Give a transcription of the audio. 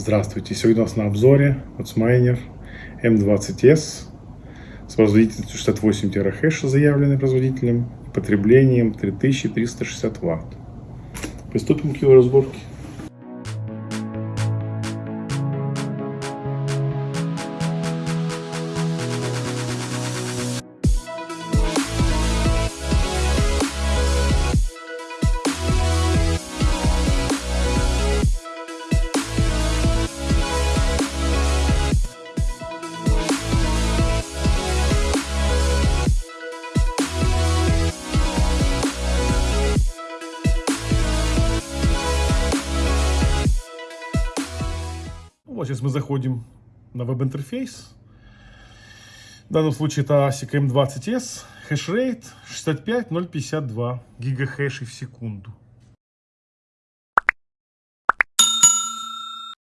Здравствуйте! Сегодня у нас на обзоре WhatsMiner M20S с производительностью 68 терахэша, заявленной производителем, потреблением 3360 Вт. Приступим к его разборке. Вот сейчас мы заходим на веб-интерфейс. В данном случае это ASIC M20S, хешрейт 65052 гигахэшей в секунду.